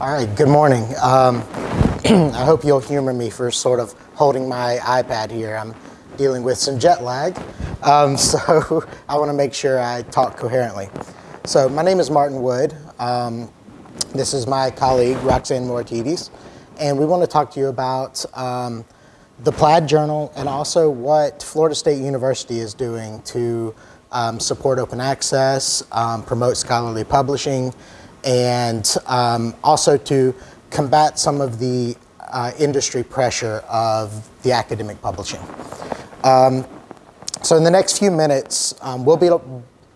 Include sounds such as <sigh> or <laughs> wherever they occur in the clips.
All right, good morning. Um, <clears throat> I hope you'll humor me for sort of holding my iPad here. I'm dealing with some jet lag, um, <laughs> so I want to make sure I talk coherently. So my name is Martin Wood. Um, this is my colleague, Roxanne Mortides, and we want to talk to you about um, the Plaid Journal and also what Florida State University is doing to um, support open access, um, promote scholarly publishing, and um, also to combat some of the uh, industry pressure of the academic publishing. Um, so in the next few minutes, um, we'll, be,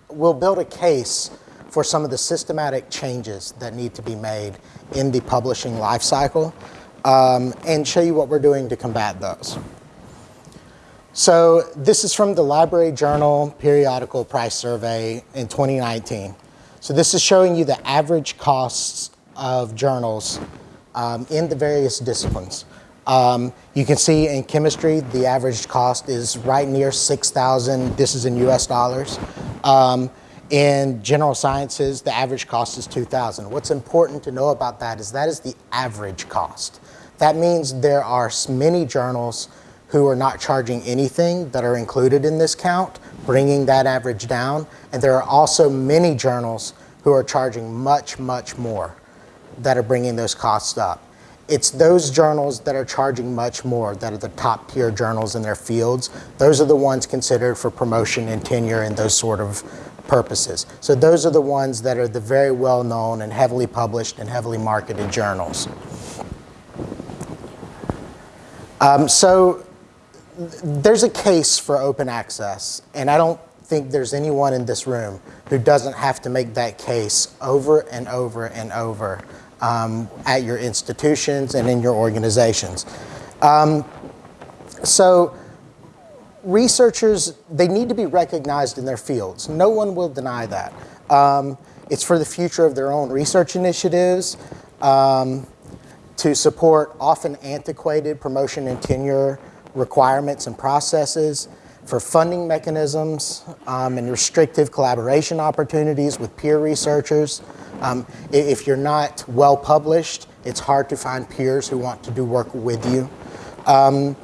we'll build a case for some of the systematic changes that need to be made in the publishing life cycle um, and show you what we're doing to combat those. So this is from the Library Journal Periodical Price Survey in 2019. So this is showing you the average costs of journals um, in the various disciplines. Um, you can see in chemistry, the average cost is right near 6,000. This is in US dollars. Um, in general sciences, the average cost is 2,000. What's important to know about that is that is the average cost. That means there are many journals who are not charging anything that are included in this count, bringing that average down. And there are also many journals who are charging much, much more that are bringing those costs up. It's those journals that are charging much more that are the top tier journals in their fields. Those are the ones considered for promotion and tenure and those sort of purposes. So those are the ones that are the very well known and heavily published and heavily marketed journals. Um, so there's a case for open access, and I don't think there's anyone in this room who doesn't have to make that case over and over and over um, at your institutions and in your organizations. Um, so researchers, they need to be recognized in their fields. No one will deny that. Um, it's for the future of their own research initiatives, um, to support often antiquated promotion and tenure requirements and processes, for funding mechanisms um, and restrictive collaboration opportunities with peer researchers. Um, if you're not well published, it's hard to find peers who want to do work with you. Um,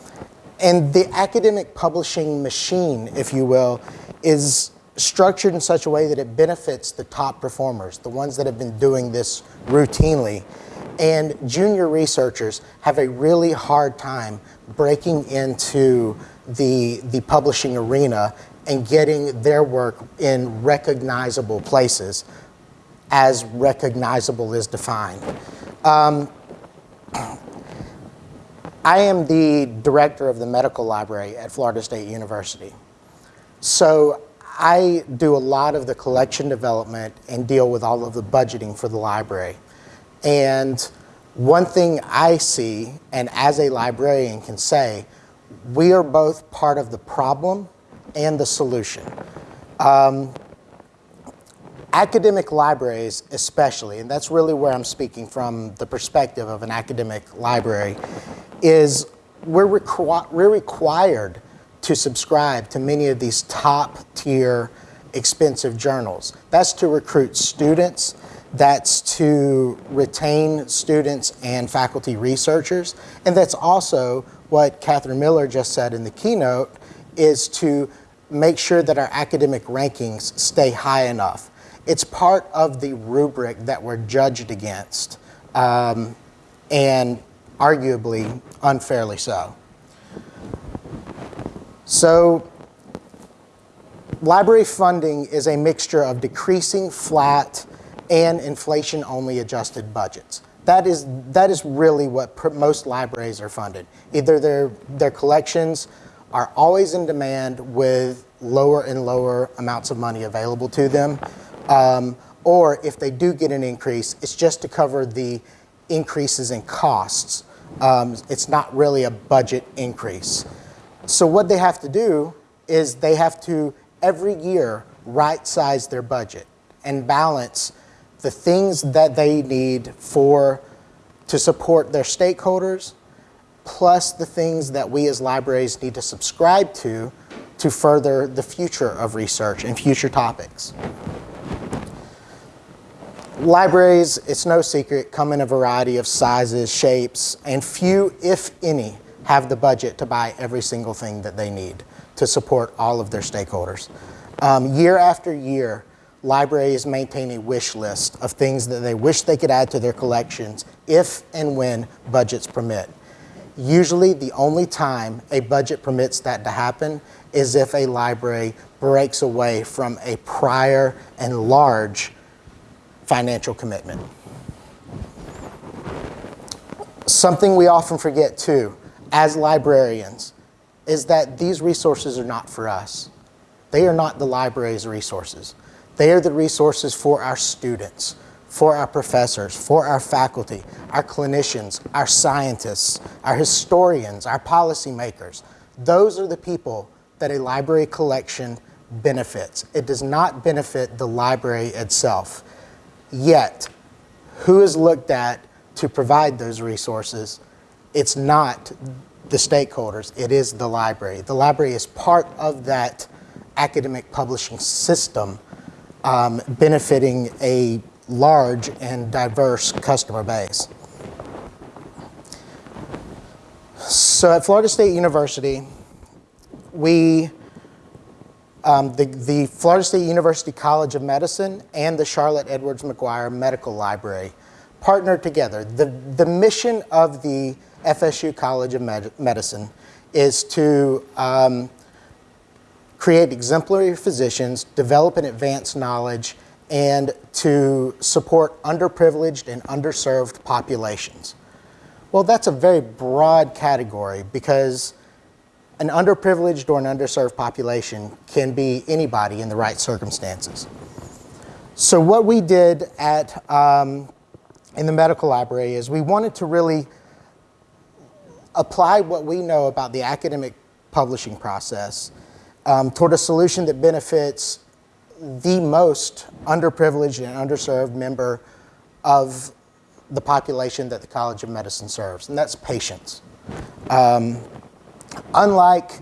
and the academic publishing machine, if you will, is structured in such a way that it benefits the top performers, the ones that have been doing this routinely. And junior researchers have a really hard time breaking into the, the publishing arena and getting their work in recognizable places as recognizable is defined. Um, I am the director of the medical library at Florida State University. So I do a lot of the collection development and deal with all of the budgeting for the library. And one thing I see, and as a librarian can say, we are both part of the problem and the solution. Um, academic libraries especially, and that's really where I'm speaking from the perspective of an academic library, is we're, requ we're required to subscribe to many of these top tier expensive journals. That's to recruit students, that's to retain students and faculty researchers, and that's also what Catherine Miller just said in the keynote, is to make sure that our academic rankings stay high enough. It's part of the rubric that we're judged against, um, and arguably unfairly so. So library funding is a mixture of decreasing flat and inflation-only adjusted budgets. That is, that is really what most libraries are funded. Either their, their collections are always in demand with lower and lower amounts of money available to them, um, or if they do get an increase, it's just to cover the increases in costs. Um, it's not really a budget increase. So what they have to do is they have to, every year, right size their budget and balance the things that they need for to support their stakeholders, plus the things that we as libraries need to subscribe to to further the future of research and future topics. Libraries, it's no secret, come in a variety of sizes, shapes, and few, if any, have the budget to buy every single thing that they need to support all of their stakeholders. Um, year after year, libraries maintain a wish list of things that they wish they could add to their collections if and when budgets permit. Usually the only time a budget permits that to happen is if a library breaks away from a prior and large financial commitment. Something we often forget too, as librarians, is that these resources are not for us. They are not the library's resources. They are the resources for our students, for our professors, for our faculty, our clinicians, our scientists, our historians, our policymakers. Those are the people that a library collection benefits. It does not benefit the library itself. Yet, who is looked at to provide those resources? It's not the stakeholders, it is the library. The library is part of that academic publishing system um, benefiting a large and diverse customer base. So at Florida State University, we, um, the, the Florida State University College of Medicine and the Charlotte Edwards Maguire Medical Library partnered together. The, the mission of the FSU College of Med Medicine is to um, create exemplary physicians, develop and advance knowledge, and to support underprivileged and underserved populations. Well, that's a very broad category because an underprivileged or an underserved population can be anybody in the right circumstances. So what we did at, um, in the medical library is we wanted to really apply what we know about the academic publishing process um, toward a solution that benefits the most underprivileged and underserved member of the population that the College of Medicine serves, and that's patients. Um, unlike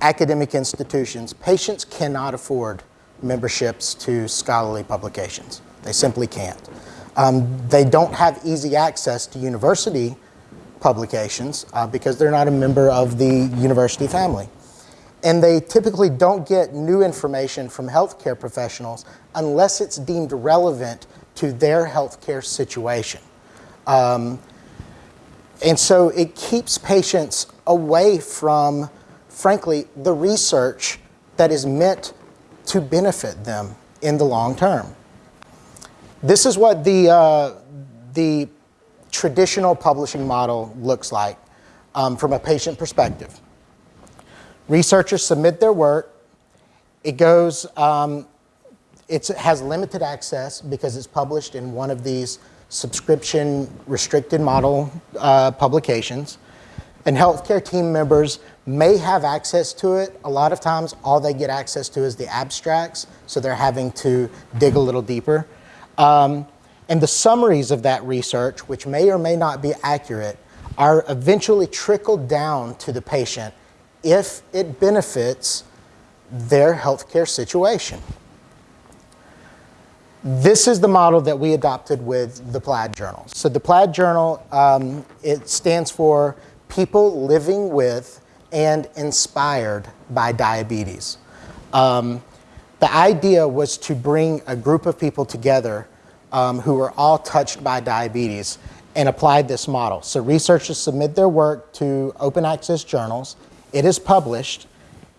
academic institutions, patients cannot afford memberships to scholarly publications. They simply can't. Um, they don't have easy access to university publications uh, because they're not a member of the university family and they typically don't get new information from healthcare professionals unless it's deemed relevant to their healthcare situation. Um, and so it keeps patients away from, frankly, the research that is meant to benefit them in the long term. This is what the, uh, the traditional publishing model looks like um, from a patient perspective. Researchers submit their work. It goes, um, it has limited access because it's published in one of these subscription restricted model uh, publications. And healthcare team members may have access to it. A lot of times all they get access to is the abstracts, so they're having to dig a little deeper. Um, and the summaries of that research, which may or may not be accurate, are eventually trickled down to the patient if it benefits their healthcare situation. This is the model that we adopted with the Plaid Journal. So the Plaid Journal, um, it stands for People Living with and Inspired by Diabetes. Um, the idea was to bring a group of people together um, who were all touched by diabetes and applied this model. So researchers submit their work to open access journals it is published.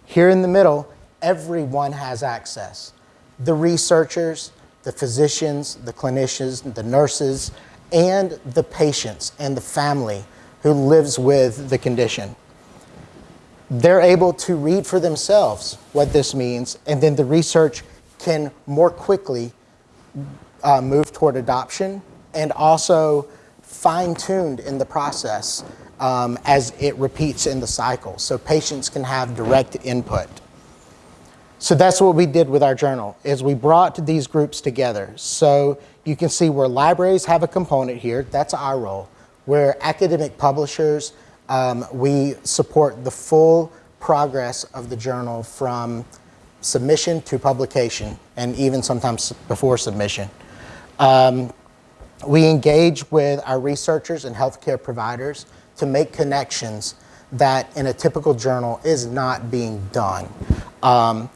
Here in the middle, everyone has access. The researchers, the physicians, the clinicians, the nurses, and the patients and the family who lives with the condition. They're able to read for themselves what this means, and then the research can more quickly uh, move toward adoption and also fine-tuned in the process um, as it repeats in the cycle. So patients can have direct input. So that's what we did with our journal, is we brought these groups together. So you can see where libraries have a component here, that's our role. Where academic publishers, um, we support the full progress of the journal from submission to publication, and even sometimes before submission. Um, we engage with our researchers and healthcare providers to make connections that in a typical journal is not being done. Um,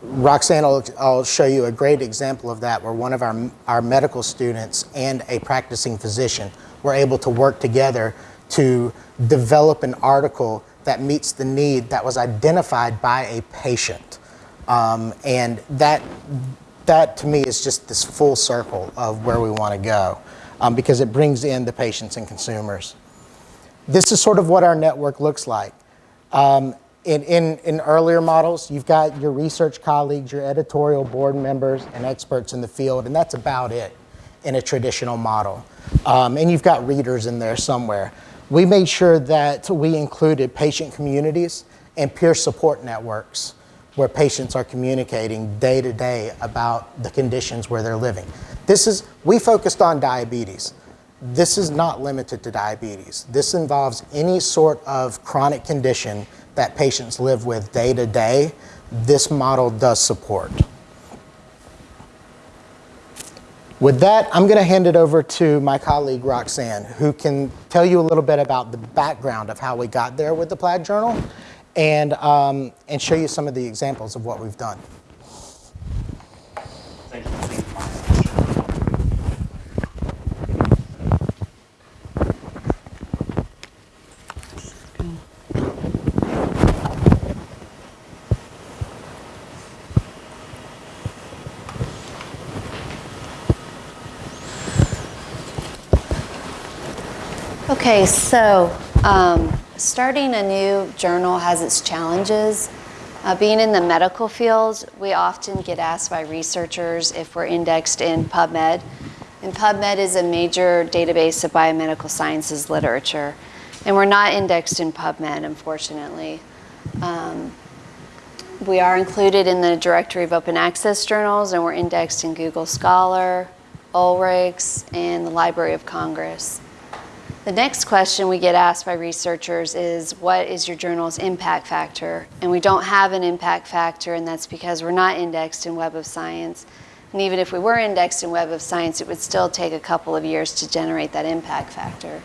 Roxanne will I'll show you a great example of that where one of our, our medical students and a practicing physician were able to work together to develop an article that meets the need that was identified by a patient. Um, and that, that to me is just this full circle of where we want to go um, because it brings in the patients and consumers. This is sort of what our network looks like. Um, in, in, in earlier models, you've got your research colleagues, your editorial board members, and experts in the field, and that's about it in a traditional model. Um, and you've got readers in there somewhere. We made sure that we included patient communities and peer support networks where patients are communicating day to day about the conditions where they're living. This is, we focused on diabetes. This is not limited to diabetes. This involves any sort of chronic condition that patients live with day to day. This model does support. With that, I'm going to hand it over to my colleague Roxanne, who can tell you a little bit about the background of how we got there with the Plaid Journal and, um, and show you some of the examples of what we've done. Okay, so um, starting a new journal has its challenges. Uh, being in the medical field, we often get asked by researchers if we're indexed in PubMed. And PubMed is a major database of biomedical sciences literature. And we're not indexed in PubMed, unfortunately. Um, we are included in the directory of open access journals, and we're indexed in Google Scholar, Ulrichs, and the Library of Congress. The next question we get asked by researchers is what is your journal's impact factor? And we don't have an impact factor and that's because we're not indexed in Web of Science. And even if we were indexed in Web of Science, it would still take a couple of years to generate that impact factor.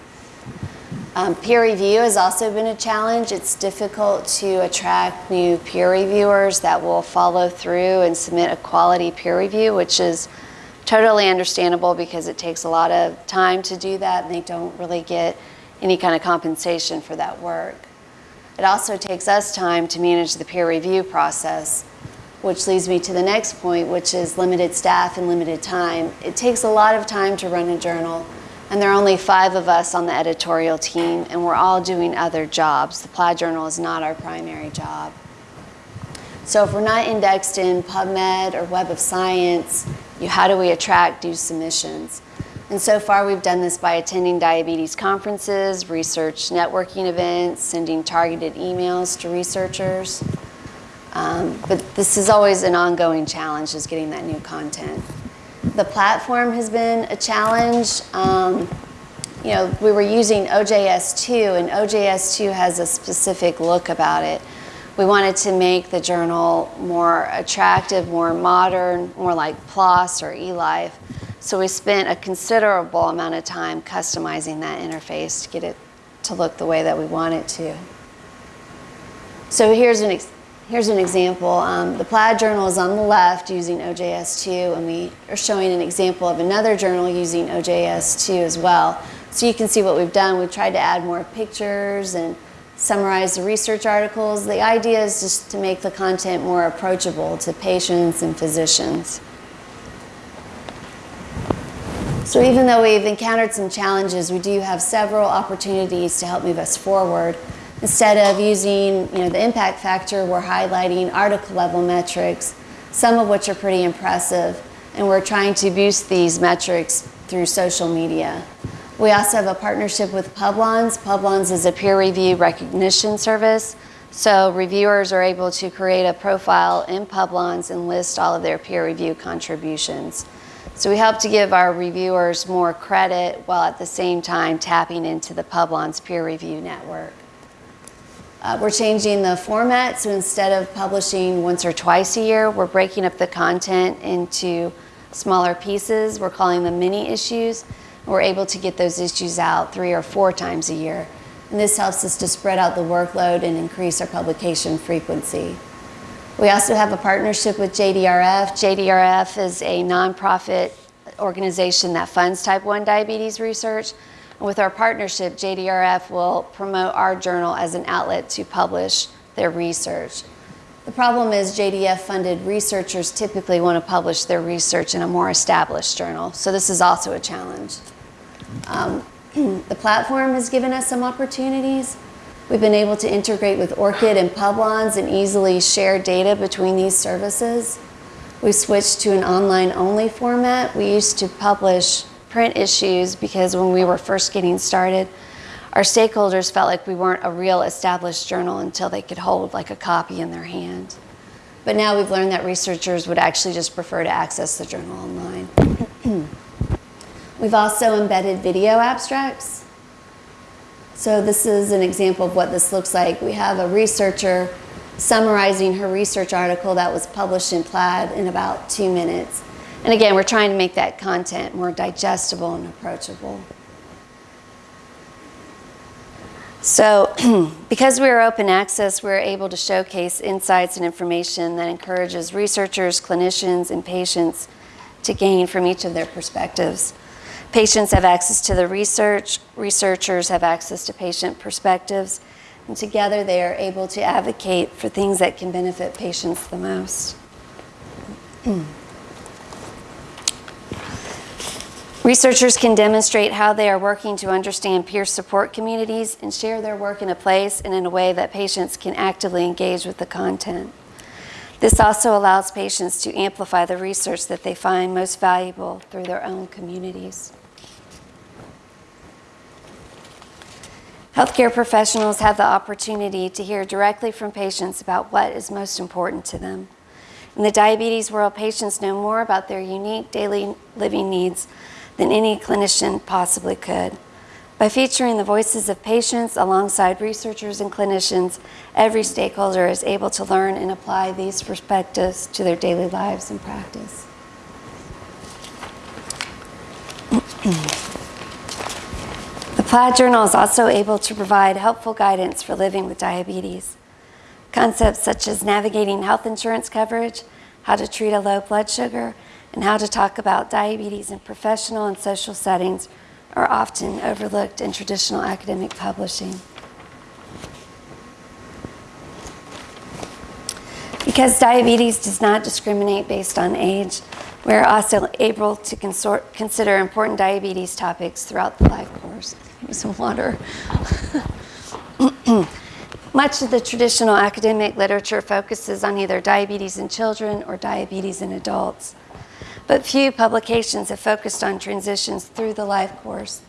Um, peer review has also been a challenge. It's difficult to attract new peer reviewers that will follow through and submit a quality peer review, which is totally understandable because it takes a lot of time to do that and they don't really get any kind of compensation for that work. It also takes us time to manage the peer review process, which leads me to the next point, which is limited staff and limited time. It takes a lot of time to run a journal, and there are only five of us on the editorial team, and we're all doing other jobs. The Plaid Journal is not our primary job. So if we're not indexed in PubMed or Web of Science, you, how do we attract new submissions? And so far we've done this by attending diabetes conferences, research networking events, sending targeted emails to researchers. Um, but this is always an ongoing challenge is getting that new content. The platform has been a challenge. Um, you know, we were using OJS2 and OJS2 has a specific look about it. We wanted to make the journal more attractive, more modern, more like PLOS or eLife. So we spent a considerable amount of time customizing that interface to get it to look the way that we want it to. So here's an, here's an example. Um, the Plaid journal is on the left using OJS2, and we are showing an example of another journal using OJS2 as well. So you can see what we've done. We've tried to add more pictures and summarize the research articles. The idea is just to make the content more approachable to patients and physicians. So even though we've encountered some challenges, we do have several opportunities to help move us forward. Instead of using you know, the impact factor, we're highlighting article level metrics, some of which are pretty impressive, and we're trying to boost these metrics through social media. We also have a partnership with Publons. Publons is a peer review recognition service. So reviewers are able to create a profile in Publons and list all of their peer review contributions. So we help to give our reviewers more credit while at the same time tapping into the Publons peer review network. Uh, we're changing the format, so instead of publishing once or twice a year, we're breaking up the content into smaller pieces. We're calling them mini issues. We're able to get those issues out three or four times a year. And this helps us to spread out the workload and increase our publication frequency. We also have a partnership with JDRF. JDRF is a nonprofit organization that funds type 1 diabetes research. And with our partnership, JDRF will promote our journal as an outlet to publish their research. The problem is JDF funded researchers typically want to publish their research in a more established journal, so this is also a challenge. Um, <clears throat> the platform has given us some opportunities. We've been able to integrate with ORCID and Publons and easily share data between these services. We switched to an online only format. We used to publish print issues because when we were first getting started, our stakeholders felt like we weren't a real established journal until they could hold like a copy in their hand. But now we've learned that researchers would actually just prefer to access the journal online. We've also embedded video abstracts. So this is an example of what this looks like. We have a researcher summarizing her research article that was published in Plaid in about two minutes. And again, we're trying to make that content more digestible and approachable. So <clears throat> because we are open access, we're able to showcase insights and information that encourages researchers, clinicians, and patients to gain from each of their perspectives. Patients have access to the research, researchers have access to patient perspectives, and together they are able to advocate for things that can benefit patients the most. Researchers can demonstrate how they are working to understand peer support communities and share their work in a place and in a way that patients can actively engage with the content. This also allows patients to amplify the research that they find most valuable through their own communities. Healthcare professionals have the opportunity to hear directly from patients about what is most important to them. In the diabetes world, patients know more about their unique daily living needs than any clinician possibly could. By featuring the voices of patients alongside researchers and clinicians, every stakeholder is able to learn and apply these perspectives to their daily lives and practice. <clears throat> Plaid Journal is also able to provide helpful guidance for living with diabetes. Concepts such as navigating health insurance coverage, how to treat a low blood sugar, and how to talk about diabetes in professional and social settings are often overlooked in traditional academic publishing. Because diabetes does not discriminate based on age, we are also able to consider important diabetes topics throughout the life course. Some water. <clears throat> Much of the traditional academic literature focuses on either diabetes in children or diabetes in adults but few publications have focused on transitions through the life course,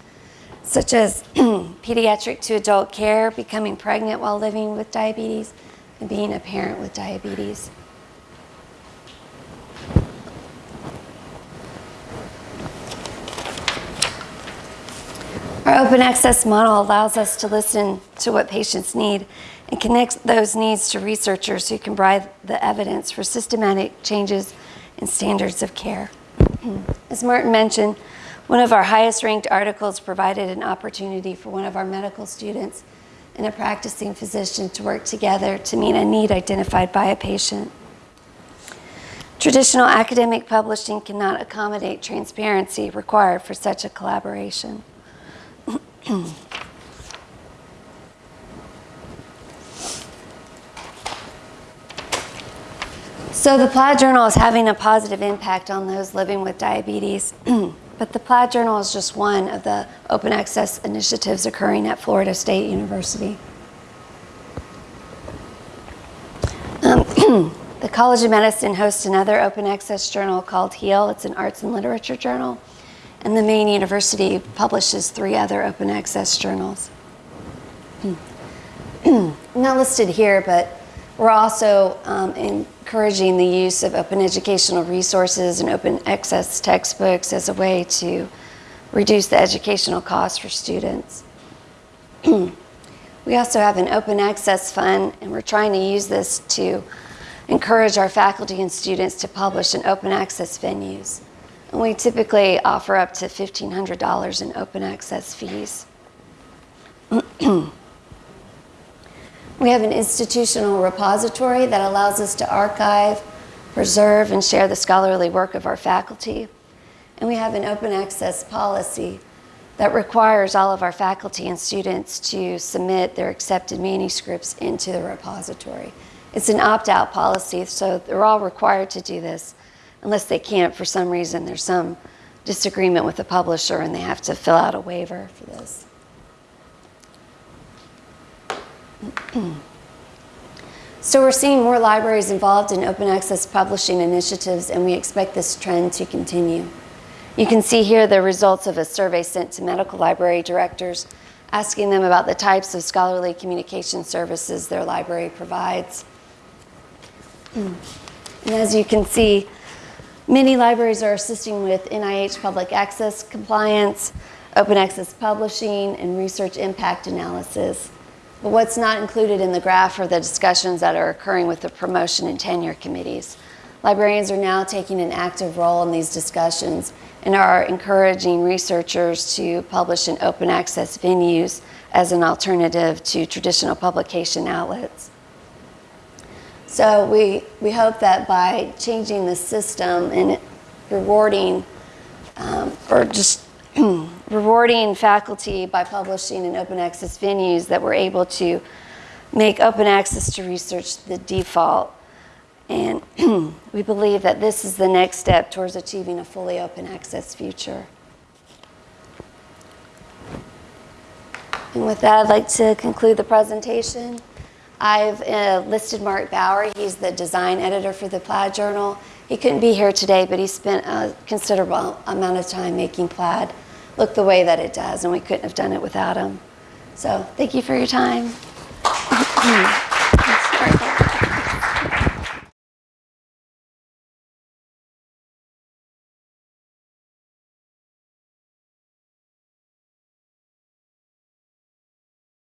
such as <clears throat> pediatric to adult care, becoming pregnant while living with diabetes, and being a parent with diabetes. Our open access model allows us to listen to what patients need and connect those needs to researchers who can provide the evidence for systematic changes in standards of care. <clears throat> As Martin mentioned, one of our highest ranked articles provided an opportunity for one of our medical students and a practicing physician to work together to meet a need identified by a patient. Traditional academic publishing cannot accommodate transparency required for such a collaboration. <clears throat> So the Plaid Journal is having a positive impact on those living with diabetes. <clears throat> but the Plaid Journal is just one of the open access initiatives occurring at Florida State University. Um, <clears throat> the College of Medicine hosts another open access journal called HEAL. It's an arts and literature journal. And the main university publishes three other open access journals. <clears throat> Not listed here, but we're also um, encouraging the use of open educational resources and open access textbooks as a way to reduce the educational costs for students. <clears throat> we also have an open access fund, and we're trying to use this to encourage our faculty and students to publish in open access venues. We typically offer up to $1,500 in open access fees. <clears throat> We have an institutional repository that allows us to archive, preserve, and share the scholarly work of our faculty. And we have an open access policy that requires all of our faculty and students to submit their accepted manuscripts into the repository. It's an opt-out policy, so they're all required to do this unless they can't for some reason. There's some disagreement with the publisher and they have to fill out a waiver for this. <clears throat> So we're seeing more libraries involved in open access publishing initiatives and we expect this trend to continue. You can see here the results of a survey sent to medical library directors asking them about the types of scholarly communication services their library provides. <clears throat> And as you can see, many libraries are assisting with NIH public access compliance, open access publishing, and research impact analysis. But what's not included in the graph are the discussions that are occurring with the promotion and tenure committees. Librarians are now taking an active role in these discussions and are encouraging researchers to publish in open access venues as an alternative to traditional publication outlets. So we, we hope that by changing the system and rewarding, um, or just <clears throat> rewarding faculty by publishing in open access venues, that we're able to make open access to research the default. And <clears throat> we believe that this is the next step towards achieving a fully open access future. And with that, I'd like to conclude the presentation. I've uh, listed Mark Bauer. He's the design editor for the Plaid Journal. He couldn't be here today, but he spent a considerable amount of time making Plaid look the way that it does, and we couldn't have done it without him. So thank you for your time. <clears throat>